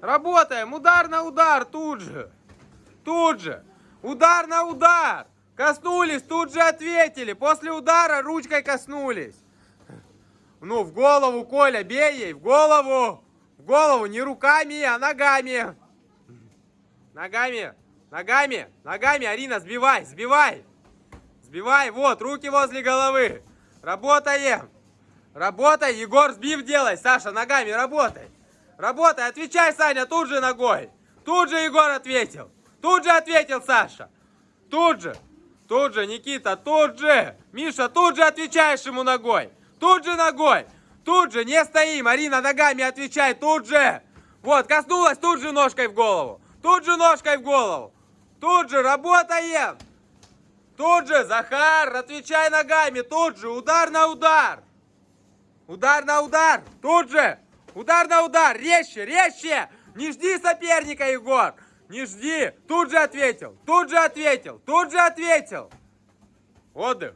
Работаем. Удар на удар тут же. Тут же. Удар на удар. Коснулись, тут же ответили. После удара ручкой коснулись. Ну, в голову, Коля, бей ей, в голову. В голову, не руками, а ногами. Ногами, ногами, ногами, Арина, сбивай, сбивай. Сбивай, вот, руки возле головы. Работаем. Работай, Егор, сбив делай. Саша, ногами работай. Работай, отвечай, Саня, тут же ногой. Тут же Егор ответил. Тут же ответил Саша. Тут же. Тут же, Никита, тут же. Миша, тут же отвечаешь ему ногой. Тут же ногой. Тут же, не стоим. Арина, ногами отвечай, тут же. Вот, коснулась, тут же ножкой в голову. Тут же ножкой в голову. Тут же, работаем. Тут же, Захар, отвечай ногами. Тут же, удар на удар. Удар на удар. Тут же. Удар на удар. Резче, резче. Не жди соперника, Егор. Не жди. Тут же ответил. Тут же ответил. Тут же ответил. Отдых.